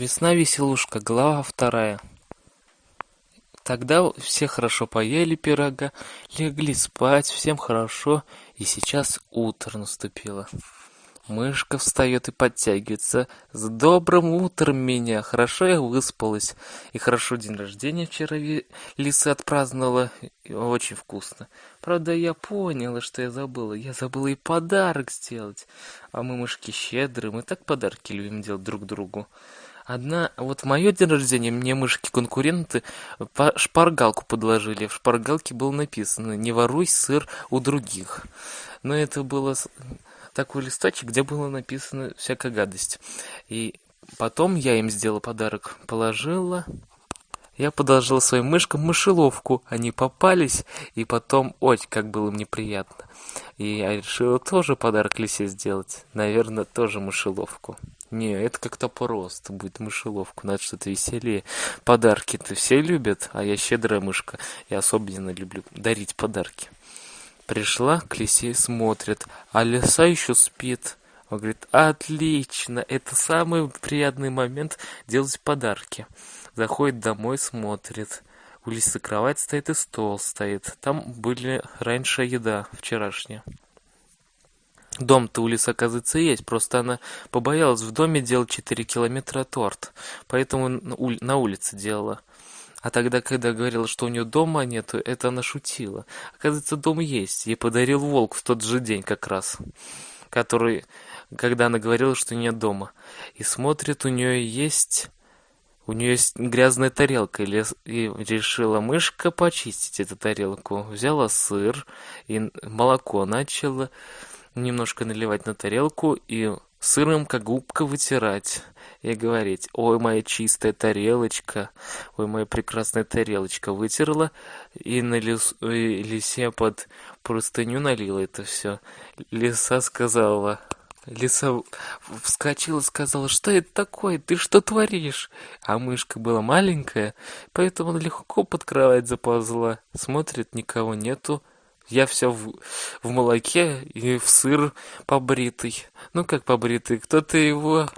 Весна-веселушка, глава вторая. Тогда все хорошо поели пирога, легли спать, всем хорошо, и сейчас утро наступило. Мышка встает и подтягивается. С добрым утром меня! Хорошо я выспалась. И хорошо день рождения вчера лиса отпраздновала. Очень вкусно. Правда, я поняла, что я забыла. Я забыла и подарок сделать. А мы, мышки, щедрые. Мы так подарки любим делать друг другу. Одна, вот в мое день рождения мне мышки-конкуренты шпаргалку подложили. В шпаргалке было написано «Не воруй сыр у других». Но это было такой листочек, где было написано всякая гадость. И потом я им сделала подарок, положила я подложил своим мышкам мышеловку. Они попались, и потом, ой, как было им неприятно. И я решила тоже подарок лисе сделать. Наверное, тоже мышеловку. Не, это как-то просто будет мышеловку. Надо что-то веселее. Подарки-то все любят, а я щедрая мышка. Я особенно люблю дарить подарки. Пришла к лисе, смотрит, а лиса еще спит. Он говорит, отлично, это самый приятный момент делать подарки. Заходит домой, смотрит. У Лисы кровать стоит и стол стоит. Там были раньше еда вчерашняя. Дом-то у Лисы, оказывается, есть, просто она побоялась в доме делать 4 километра торт, поэтому на улице делала. А тогда, когда говорила, что у нее дома нету, это она шутила. Оказывается, дом есть. Ей подарил волк в тот же день как раз, который, когда она говорила, что нет дома. И смотрит, у нее есть у нее есть грязная тарелка, и решила мышка почистить эту тарелку. Взяла сыр и молоко начала немножко наливать на тарелку и сыром как губка вытирать и говорить ой моя чистая тарелочка ой моя прекрасная тарелочка вытерла и на лис, лисе под простыню налила это все лиса сказала Лиса вскочила сказала, что это такое, ты что творишь? А мышка была маленькая, поэтому легко под кровать заползла. Смотрит, никого нету. Я все в, в молоке и в сыр побритый. Ну как побритый, кто-то его...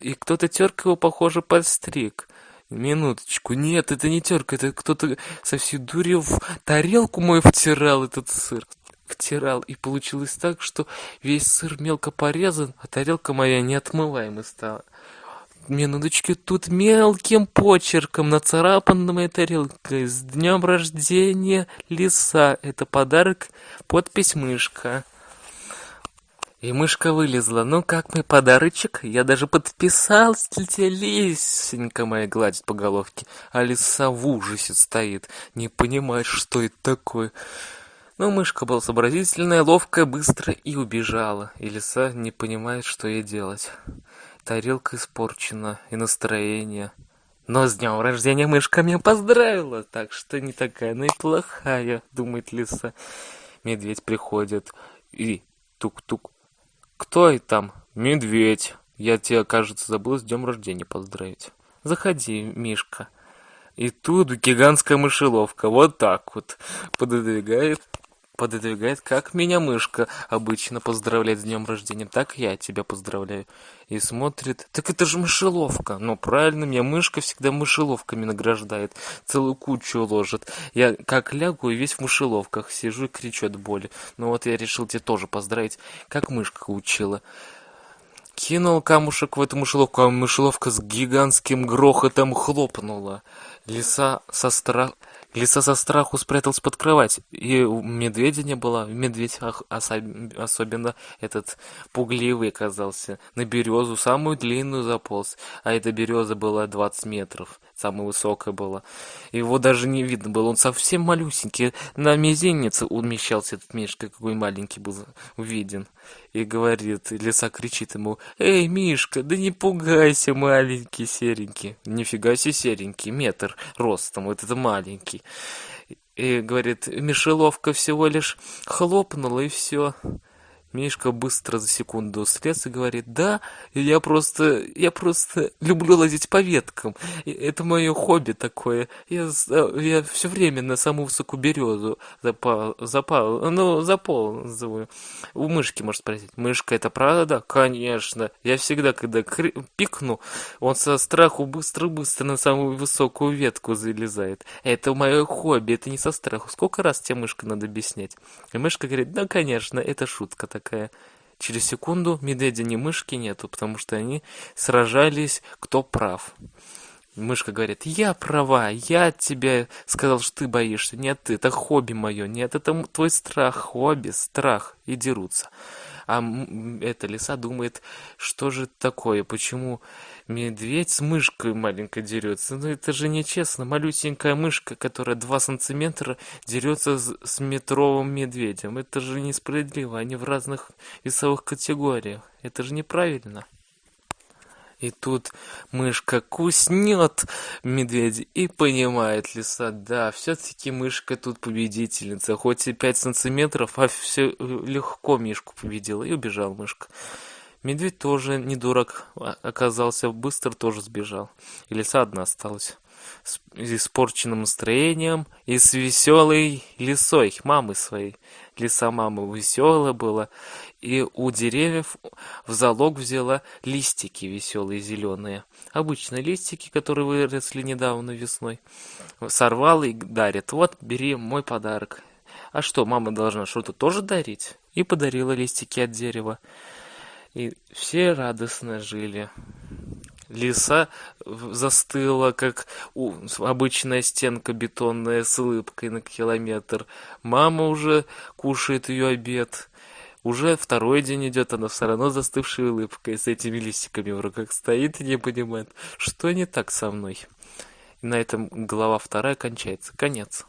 И кто-то терка его, похоже, подстриг. Минуточку, нет, это не терка, это кто-то со всей дури в тарелку мою втирал этот сыр втирал, и получилось так, что весь сыр мелко порезан, а тарелка моя неотмываемой стала. Минуточки, тут мелким почерком нацарапана моя тарелка. С днем рождения, лиса. Это подарок, подпись мышка. И мышка вылезла. Ну как мой подарочек? Я даже подписался тебе, лисенька моя гладит по головке. А лиса в ужасе стоит. Не понимает, что это такое. Но мышка была сообразительная, ловкая, быстрая и убежала, и лиса не понимает, что ей делать. Тарелка испорчена, и настроение. Но с днем рождения мышка меня поздравила, так что не такая она и плохая, думает лиса. Медведь приходит и тук-тук. Кто и там? Медведь. Я тебя, кажется, забыл с днем рождения поздравить. Заходи, Мишка. И тут гигантская мышеловка, вот так вот, пододвигает пододвигает, как меня мышка обычно поздравляет с днем рождения, так я тебя поздравляю. И смотрит, так это же мышеловка. Ну, правильно, меня мышка всегда мышеловками награждает, целую кучу ложит. Я как лягу и весь в мышеловках сижу и кричу от боли. Ну вот я решил тебя тоже поздравить, как мышка учила. Кинул камушек в эту мышеловку, а мышеловка с гигантским грохотом хлопнула. Лиса со страхом Лиса со страху спряталась под кровать, и у медведя не было. Медведь особенно этот пугливый оказался. На березу, самую длинную заполз, а эта береза была 20 метров, самая высокая была. Его даже не видно было, он совсем малюсенький. На мизинец умещался этот Мишка, какой маленький был виден. И говорит, лиса кричит ему, «Эй, Мишка, да не пугайся, маленький серенький». Нифига себе серенький, метр ростом, вот это маленький и говорит, мишеловка всего лишь хлопнула, и все. Мишка быстро за секунду слез и говорит, да, я просто, я просто люблю лазить по веткам. Это мое хобби такое. Я, я все время на самую высокую березу запал, запал, ну, заползываю. У мышки, может спросить, мышка, это правда? Конечно. Я всегда, когда пикну, он со страху быстро-быстро на самую высокую ветку залезает. Это мое хобби, это не со страху. Сколько раз тебе мышка надо объяснять? И мышка говорит, да, конечно, это шутка такая. Через секунду медведя ни мышки нету, потому что они сражались, кто прав. Мышка говорит, я права, я тебе сказал, что ты боишься. Нет, это хобби мое. Нет, это твой страх, хобби, страх. И дерутся. А эта лиса думает, что же такое, почему медведь с мышкой маленькой дерется? Ну это же нечестно, малюсенькая мышка, которая 2 сантиметра, дерется с метровым медведем. Это же несправедливо, они в разных весовых категориях. Это же неправильно. И тут мышка куснет медведя и понимает лиса, да, все-таки мышка тут победительница, хоть и 5 сантиметров, а все легко мишку победила, и убежал мышка. Медведь тоже не дурак оказался, быстро тоже сбежал. И лиса одна осталась с испорченным настроением и с веселой лисой, мамой своей. Лиса мама веселая была, и у деревьев в залог взяла листики веселые зеленые. Обычные листики, которые выросли недавно весной. Сорвала и дарит. Вот, бери мой подарок. А что, мама должна что-то тоже дарить? И подарила листики от дерева. И все радостно жили. Лиса застыла, как обычная стенка бетонная с улыбкой на километр. Мама уже кушает ее обед. Уже второй день идет, она все равно застывшей улыбкой с этими листиками в руках стоит и не понимает, что не так со мной. И на этом глава вторая кончается. Конец.